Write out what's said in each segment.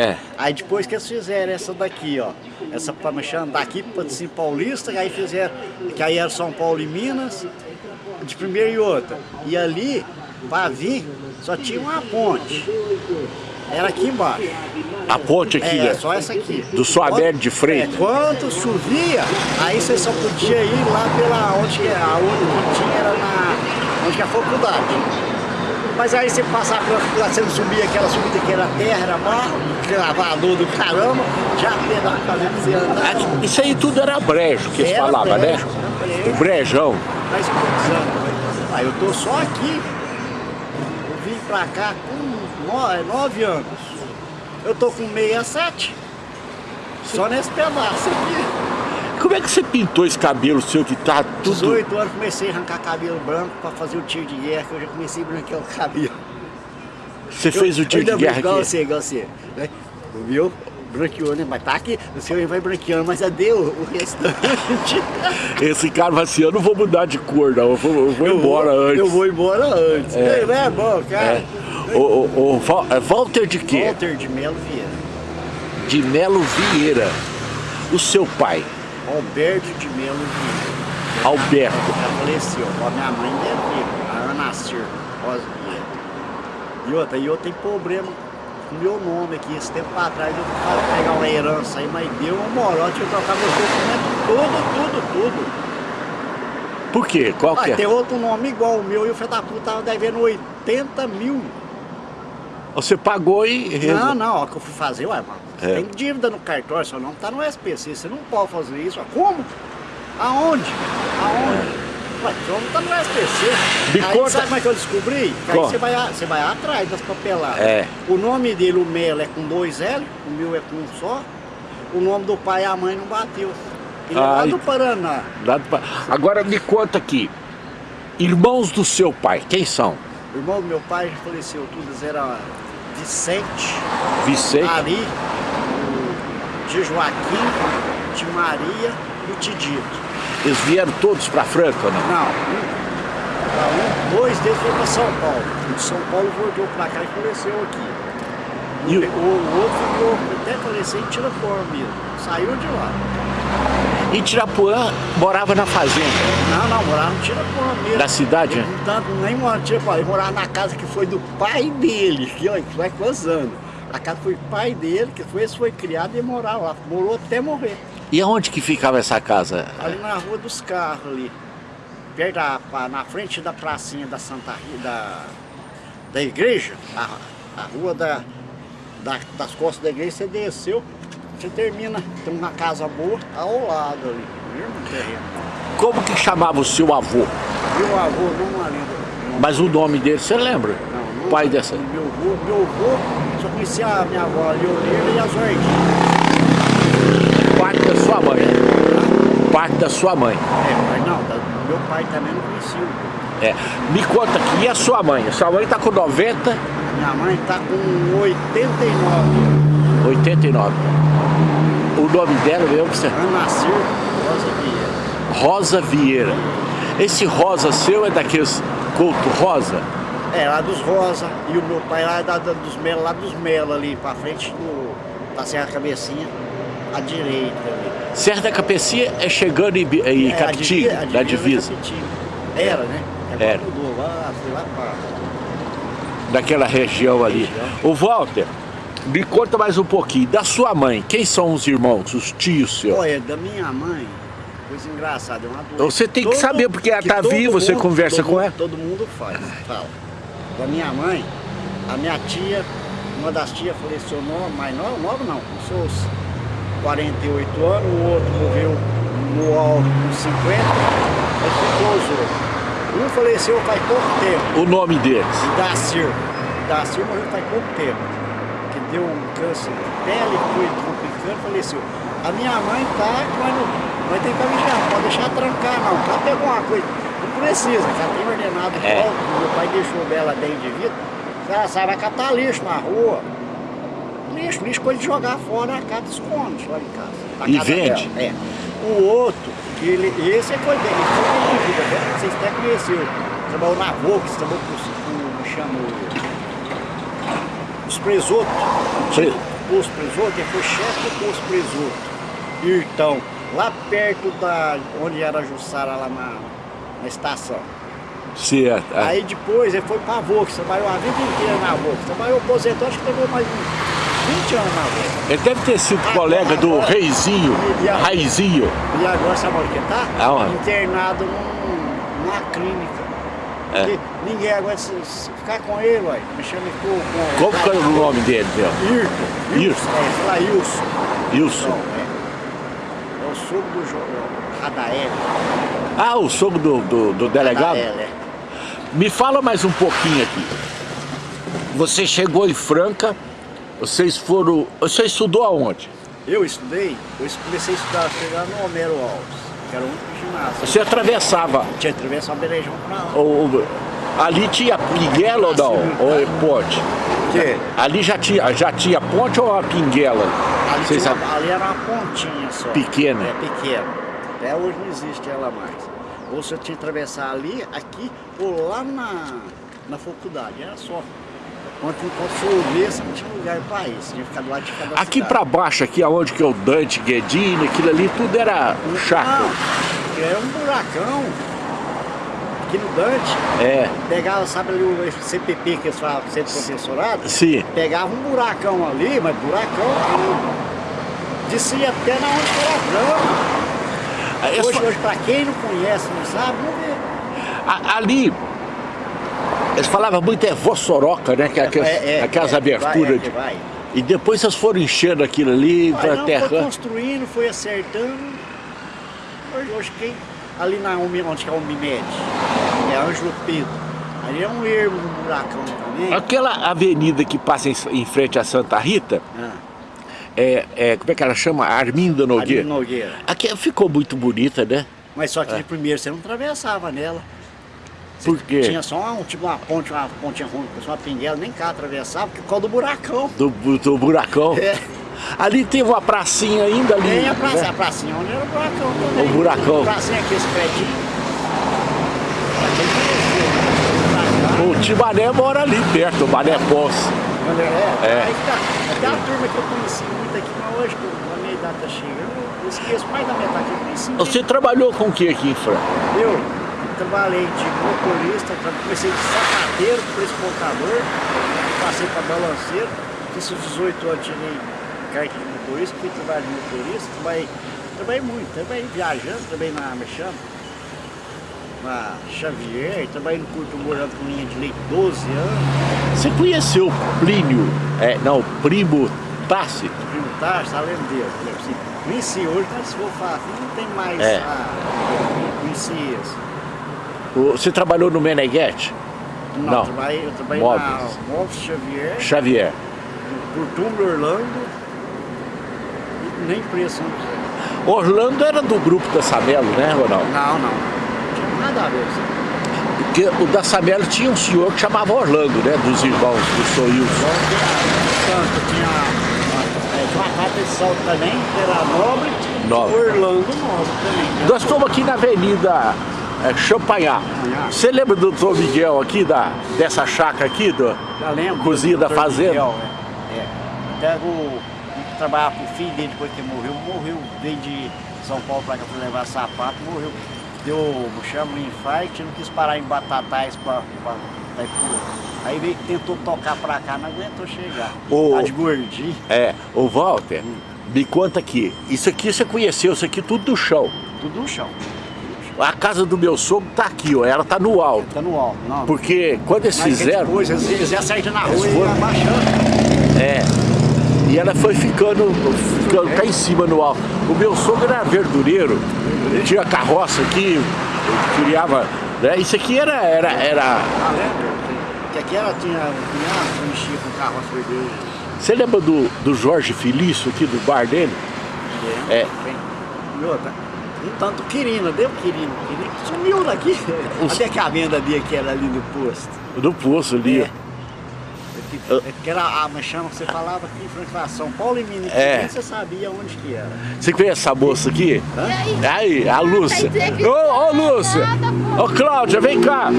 É. Aí depois que eles fizeram essa daqui, ó. Essa mexer daqui para Patrocínio Paulista, aí fizeram, que aí era São Paulo e Minas, de primeira e outra. E ali, para vir, só tinha uma ponte. Era aqui embaixo. A ponte aqui, É, né? só essa aqui. Do Suaberto de É, Freitas. quando chovia, aí você só podia ir lá pela onde que a onde tinha era na onde que é a faculdade. Mas aí você passava pela não subia aquela subida que era terra, era barro, gravador do caramba, já pedal fazendo você andar. Isso aí tudo era brejo que eles falavam, né? brejo. O brejão. Faz quantos? Aí eu tô só aqui. Eu vim pra cá com é, nove anos. Eu tô com 67. Só nesse pedaço aqui. Como é que você pintou esse cabelo seu que tá tudo... 18 anos comecei a arrancar cabelo branco pra fazer o tiro de guerra, que eu já comecei a branquear o cabelo. Você fez o tiro de Eu guerra Igual aqui? você, igual você. Né? O meu branqueou, né? Mas tá aqui, o seu vai branqueando, mas cadê o, o restante? Esse cara vai assim, eu não vou mudar de cor não, eu vou, eu vou Eu embora vou- antes. Eu vou embora antes. É, não é bom, cara. É. O, o, o é Walter de quê? Walter de Melo Vieira. De Melo Vieira. O seu pai, Alberto de Melo Vieira. Alberto. Já faleceu. A minha mãe ainda é viva, a Ana Cir. E outra, e eu tenho problema com meu nome aqui. Esse tempo pra trás eu fui pegar uma herança aí, mas deu um morote, eu trocar meus documentos, tudo, tudo, tudo. Por quê? Qual que é? tem outro nome igual o meu e o filho da puta tava devendo 80 mil. Você pagou e... Não, não, ó, que eu fui fazer, ué, mano. É. tem dívida no cartório, seu nome tá no SPC, você não pode fazer isso. Ó. Como? Aonde? Aonde? Ué, seu nome tá no SPC. Me aí conta- sabe como é que eu descobri? Que aí você vai, você vai atrás das papeladas. É. O nome dele, o Melo, é com dois L, o meu é com um só. O nome do pai e a mãe não bateu. Ele é lá do Paraná. Dado pra- Agora me conta aqui. Irmãos do seu pai, quem são? O irmão do meu pai faleceu, todos eram Vicente, Vicente? Ari, de Joaquim, de Maria e o Tidito. Eles vieram todos pra Franca, ou não? Não, um, dois deles foram para São Paulo. O de São Paulo voltou para cá e faleceu aqui. E o, o- outro ficou até falecer em Tirapuã mesmo. Saiu de lá. Em Tirapuã morava na fazenda. Não, não, morava em Tirapuã mesmo. Da cidade, né? não tanto, nem morava em Tirapuã, ele morava na casa que foi do pai dele, que olha, que vai quantos anos. A casa foi pai dele, que foi, esse foi criado e morava lá. Morou até morrer. E aonde que ficava essa casa? Ali na rua dos carros ali. Perto da, na frente da pracinha da Santa da, da igreja, a, a rua da, da- das costas da igreja, você desceu, você termina, tem uma casa boa ao lado ali, mesmo terreno. Como que chamava o seu avô? Meu avô, não lembro. Mas o nome dele, você lembra? Não, não Pai dessa. Meu avô, meu avô, só conhecia a minha avó a Leonilda e a Zordinha. Parte da sua mãe. né? Parte da sua mãe. É, mas não, meu pai também não conhecia. É. Me conta aqui, e a sua mãe? A sua mãe tá com 90, Minha mãe tá com 89 89. O nome dela mesmo que você... Ana Cir, Rosa Vieira. Rosa Vieira. Esse rosa seu é daqueles Couto Rosa? É, lá dos Rosa. E o meu pai lá da, da- dos Melo, lá dos Melo ali, pra frente do. Da Serra Cabecinha, à direita ali. Serra da Capecinha é chegando em, em É, a Capitinga, divisa- a da divisa. Era, né? Agora Era. mudou, lá, foi lá pra. daquela região ali. Região. O Walter, me conta mais um pouquinho. Da sua mãe, quem são os irmãos, os tios seus? Olha, da minha mãe, coisa engraçada, é uma doença. Você tem que saber, porque ela tá todo viva, você conversa todo com mundo- ela. Todo mundo faz, fala. Da minha mãe, a minha tia, uma das tias faleceu nova, mais nova, nova não, com seus 48 anos, o outro morreu no alto com 50, aí ficou os outros. Um faleceu faz pouco tempo, O nome deles? Dacir. Dacir morreu faz pouco tempo, deu um câncer de pele, foi complicando, faleceu. A minha mãe tá, mas não, nós tem que avisar, não pode deixar trancar não, ela pegou uma coisa, não precisa, ela tem ordenado É. volta, meu pai deixou dela bem de vida, ela sai, vai catar lixo na rua, lixo, lixo coisa de jogar fora, a casa esconde lá em casa. a E casa vende? dela, É. O outro, ele, esse foi bem, ele foi bem de vida, né? vocês até conheceram, trabalhou na Vox, trabalhou com, com chama, os presotos, Pre- posto presoto, ele foi chefe do posto presoto. Irtão, lá perto da onde era a Jussara, lá na, na estação. Certo. Aí depois ele foi pra Vox, trabalhou a vida inteira na Vox. Trabalhou aposentou, acho que levou mais uns 20 anos na Vox. Ele deve ter sido Agora- colega do agora- Reizinho, E a- Raizinho. E agora sabe onde que tá? Aonde? Internado num- numa clínica. É. Ninguém aguenta se, se ficar com ele, ué. Me chama com, com Como que é o nome dele, meu? Irto. Irto. É, sei lá. Wilson. Não, é. É o sogro do é, Radael. Ah, o sogro do, do, do delegado? Radael, é. Me fala mais um pouquinho aqui. Você chegou em Franca, vocês foram... Você estudou aonde? Eu estudei, eu comecei a estudar, chegar no Homero Alves, que era o Você atravessava... Tinha que atravessar o Berejão pra lá. O, ali tinha pinguela ou não? Ou é ponte? Que? Ali já tinha, já tinha ponte ou a pinguela? Ali, Vocês tinha sabem? uma- ali era uma pontinha só. Pequena. É pequena. Até hoje não existe ela mais. Ou você tinha que atravessar ali, aqui, ou lá na, na faculdade. Era só. Quando, chovesse, não tinha lugar para isso. Tinha que ficar do lado de cada Aqui pra baixo, aqui aonde que é o Dante, Guedini, aquilo ali, tudo era chácara. Não, era um buracão. Aqui no Dante, É, pegava, sabe ali o CPP que eles falam, Centro Professorado? sim. Pegava um buracão ali, mas buracão que descia até na onde era grama. É Hoje, só- hoje, pra quem não conhece, não sabe, não vê. ali, eles falavam muito é vossoroca, né? Que, aquelas, aquelas é, aberturas. Vai, é, de- que vai. E depois vocês foram enchendo aquilo ali, Vai, pra não, foi terra. construindo, foi acertando. Hoje, hoje quem, ali na onde que é o Unimed, é Ângelo Pedro. Ali é um ermo, um buracão também. Aquela avenida que passa em, em frente a Santa Rita, Ah, é, é, como é que ela chama? Arminda Nogueira. no Nogueira. Aqui ficou muito bonita, né? Mas só que de primeiro você não atravessava nela. Por quê? Tinha só uma, tipo uma ponte, uma pontinha ruim, só uma pinguela, nem cá atravessava, porque por causa do buracão. Do, do buracão. É. Ali tem uma pracinha ainda ali. Tem a praça, né? a pracinha onde era o buracão também. O buracão. A pracinha aqui, esse conheceu, O Tibané mora ali perto, o Mané Poço. É, É. Aí que tá. Até a turma que eu conheci muito aqui, mas hoje, quando a minha idade tá chegando, eu esqueço mais da metade que eu conheci. Você trabalhou com o que aqui em Franca? Eu trabalhei de motorista, comecei de sapateiro, transportador, passei para balanceiro, fiz os 18 anos, tirei carta de motorista, fui trabalhar de motorista, trabalhei, trabalhei muito, trabalhei viajando, trabalhei na Mexama, na Xavier, trabalhei no Curto Morando com linha de leite 12 anos, Você conheceu o Plínio, é, não, Primo Tácito? primo Tarso, tá lembro dele, né? Assim, conheci hoje, mas se for falar, não tem mais É. a... conheci esse. O- Você trabalhou no Meneghetti? Não, Não. Eu trabalhei, eu trabalhei Móveis. na Móveis Xavier, Xavier. por Orlando nem preço não sei. Orlando era do grupo da Samelo, né, Ronaldo? Não, não. Não tinha nada a ver com isso. Porque o da Samelo tinha um senhor que chamava Orlando, né? Dos irmãos do tinha tanto, tinha, é, uma carta de salto também, que era nobre, Nobre. Orlando nobre também. né? Nós estamos aqui na Avenida é, Champagnat. Você lembra do doutor Miguel aqui, da, dessa chácara aqui? Do, Já lembro. Cozinha do da Dr. fazenda. Miguel, é. É. Até o trabalhava com o filho dele depois que morreu, morreu, veio de São Paulo pra cá pra levar sapato, morreu. Deu, chama, um infarto, não quis parar em Batatais Itaipu. Aí veio, tentou tocar pra cá, não aguentou chegar. Ô. Tá de gordinho, É, o Walter, me conta aqui. Isso aqui você conheceu, isso aqui tudo do chão. tudo no chão. A casa do meu sogro tá aqui, ó. Ela tá no alto. Tá no alto, não. Porque quando eles Mas fizeram. Depois, eles, eles acertam na rua Eles e foram- abaixando. É. E ela foi ficando, ficando cá em cima no alto. O meu sogro era verdureiro, tinha carroça aqui, criava. Né? Isso aqui era. era, era... Ah, lembra? Que aqui ela tinha um cunhado que mexia com carro a sorvete. Você lembra do, do Jorge Felício aqui do bar dele? É. E outra, um tanto Quirino, deu Quirino. Quirino sumiu daqui. Os- Até que a venda dele que era ali no posto. Do poço ali. É. É que- é a chama que você falava aqui em frente a São Paulo e Minas. É. Você sabia onde que era. Você conhece essa moça aqui? E aí? Aí, a Lúcia. Ô, ô Lúcia! Ô Cláudia, vem cá!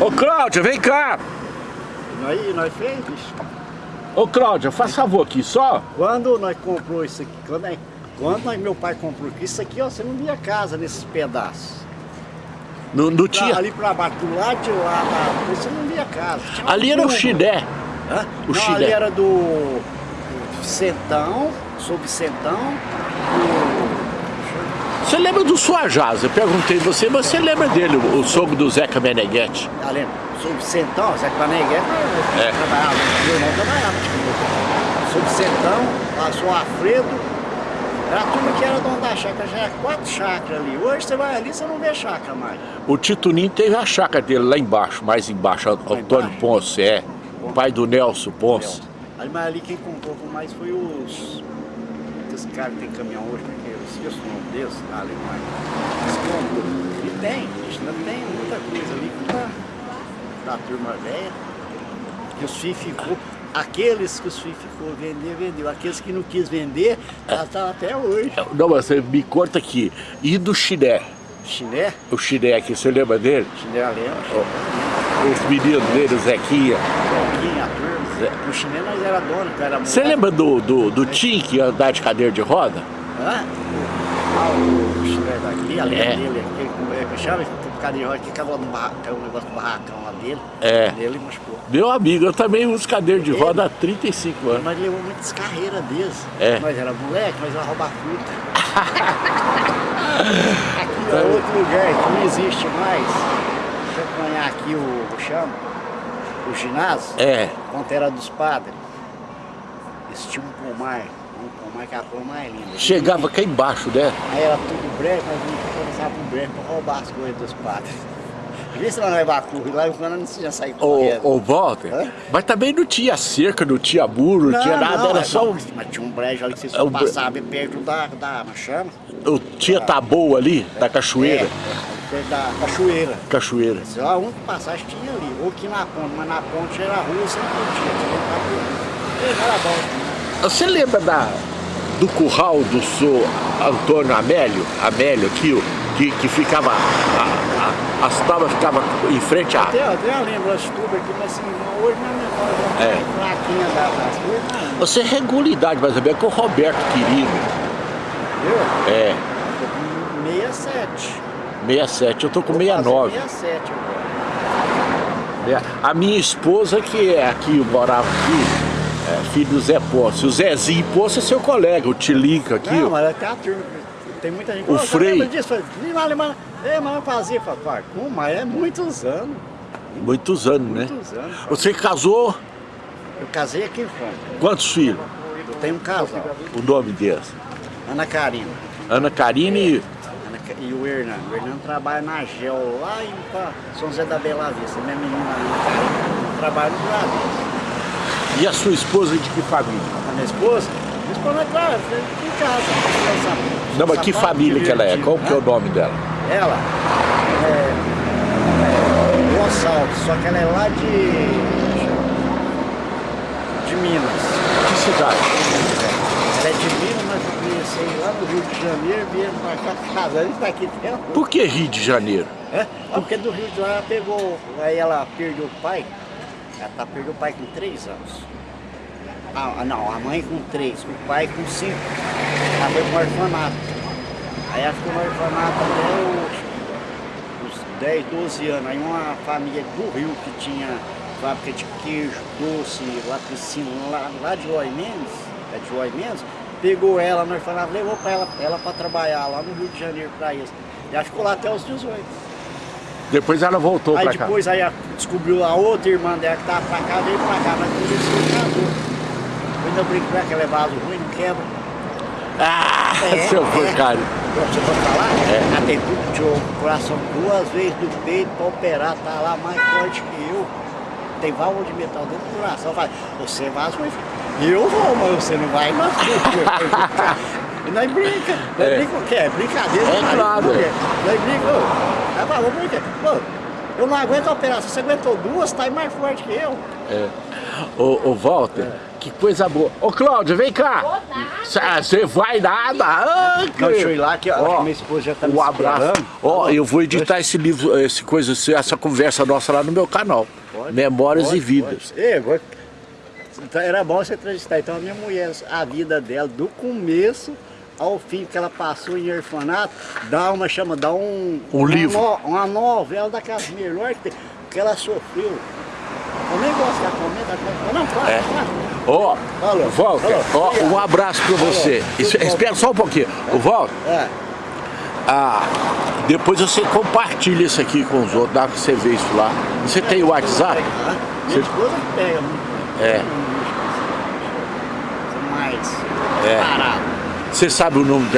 Ô Cláudia, vem cá! Nós, nós fez, bicho. Ô Cláudia, faz favor aqui, só. Quando nós comprou isso aqui, quando, nós- quando nós- meu pai comprou aqui, isso aqui, ó, você não via casa nesses pedaços. Não, não tinha. ali pra baixo, do lado de lá, lá, você não via casa. Ali era o. Hã? o não, Chile. ali era do Centão, sob Centão, Você lembra do Suajás? Eu perguntei você, mas você lembra dele, o, o sogro do Zeca Meneghetti? tá lendo? Sob Centão, Zé Paneguete, É. trabalhava, meu irmão trabalhava. Sob Centão, passou Alfredo, era a turma que era dono da chácara, já era quatro chácaras ali. Hoje você vai ali, você não vê chácara mais. O Tito Ninho teve a chácara dele lá embaixo, mais embaixo, Antônio? Ponce, é. O pai do Nelson Ponce. Ali, mas ali quem comprou com mais foi os. Esse cara que tem caminhão hoje, porque eu esqueço o nome deles, ah, alemão. Eles compram. E tem, bicho, ainda tem muita coisa ali que tá da turma velha. Que os FII ficou. Aqueles que ficou vender, vendeu. Aqueles que não quis vender, ela tá até hoje. Não, mas você me conta aqui. E do Chiné? Chiné, O Chiné aqui, você lembra dele? chiné lembra, Os meninos dele, o Zequinha. Joaquim, a turma. No chiné nós era dono, que era Você lembra do, do, do Tim que andar de cadeira de roda? Hã? Ah, o chinelo daqui, a É. dele, aquele como é que chama? De roda que cavalo no barracão, um negócio do barracão lá dele. É. Ele machucou. Meu amigo, eu também uso cadeira de roda há 35 anos. Nós levamos muitas carreiras deles. É. Nós era moleque, nós ia roubar fruta. aqui é outro lugar que não existe mais. Deixa eu apanhar aqui o, o chama, o ginásio, É. quando era dos padres. Eles tinham um pomar, um pomar que a cor mais linda. Chegava cá embaixo, né? Aí era tudo breque, nós vinha começar pro breque pra roubar as coisas dos padres. Vê se nós não levar curva, lá quando não tinha sair correndo. Ô, Walter, Hã? mas também não tinha cerca, não tinha muro, não, tinha nada, era é só um, Mas tinha um brejo ali que vocês É um passavam perto da, da como chama? o- tinha taboa ali, da cachoeira. É, da cachoeira. Cachoeira. Sei lá, um passagem tinha ali, ou aqui na ponte, mas na ponte era a rua, você não podia, tinha que entrar por... Bom. Você lembra da, do curral do senhor Antônio Amélio? Amélio aqui, que, que ficava, a- a- as tábuas ficavam em frente à... Até, até eu lembro as tubas aqui, mas assim, hoje memória, É. é. fraquinha da- das coisas, não, Você regula a idade mais ou menos, que o Roberto Quirino. viu? É, Tô com 67. 67, eu tô com Vou fazer 69. 67 agora. É, A minha esposa, que é aqui, morava aqui, é filho do Zé Posse. O Zezinho Posse é seu colega, o Tilica aqui. Não, ó. mas até a turma, tem muita gente. O "Ô, você Frei. disso? "Ih, mas, é, mas eu fazia. Falei, "Pá, como? Mas é muitos anos. Muitos anos, né? Muitos anos. Você casou, Eu casei aqui em Fonte. quantos filhos? Eu tenho um casal, O nome deles? Ana Karina. Ana Karine e... Ana E o Hernando. O Hernando trabalha na GEL lá em São José da Bela Vista. Minha menina Ana Karina trabalha no Brasil. E a sua esposa de que família? A minha esposa, minha esposa, claro, em casa. Não, mas que família que ela é? Qual que é o nome dela? Ela é, é Gonçalves, só que ela é lá de. de Minas. Que cidade? Ela é de Minas, mas eu conheci lá no Rio de Janeiro, vieram pra cá casa, gente tá aqui tempo. Por que Rio de Janeiro? É? Porque do Rio de lá ela pegou, aí ela perdeu o pai, ela tá, perdeu o pai com três anos. Ah, não, a mãe com três, o pai com cinco. Ela foi pro orfanato. Aí ela ficou no orfanato até os, os 10, 12 anos. Aí uma família do Rio que tinha fábrica de queijo, doce, latricínio, lá, lá de Roy Mendes, é de Roy Mendes, pegou ela no orfanato, levou pra ela, ela para trabalhar lá no Rio de Janeiro para isso. E ela ficou lá até os 18. Depois ela voltou Aí pra cá. depois aí descobriu a outra irmã dela que tava pra cá, veio pra cá, mas isso que casou. Eu ainda brinco com que ela é vaso ruim, não quebra. Ah, É, seu é. porcaria. Você pode falar? É. Ela tem tudo, tirou o coração duas vezes do peito pra operar, tá lá mais forte que eu. Tem válvula de metal dentro do coração. Fala, você é vaso ruim. Eu vou, mas você não vai não. E nós brinca, nós É. brinca o quê? É brincadeira. É claro. Nós brinca, Pô, eu não aguento a operação, você aguentou duas, tá aí mais forte que eu. É. Ô, ô Walter, que coisa boa. Ô Cláudia, vem cá. Você vai nada. Ah, Não, deixa eu ir lá que, Ó, que minha esposa já tá me Um abraço. esperando. Ó, eu vou editar esse livro, esse coisa, essa conversa nossa lá no meu canal. Pode. Memórias pode, e Vidas. pode. Vou- então, era bom você entrevistar. Então a minha mulher, a vida dela, do começo ao fim que ela passou em orfanato, dá uma chama, dá um. Um uma livro. no- uma novela daquelas melhores que ela sofreu. Eu nem gosto da não, É. fala. Ó, Alô, Walter, ó, um abraço pra você. Espera só um pouquinho. O Walter, É, ah, depois você compartilha isso aqui com os outros, dá pra você ver isso lá. Você tem o WhatsApp? Minha esposa pega. É. Mais É. parado. Você sabe o número dela?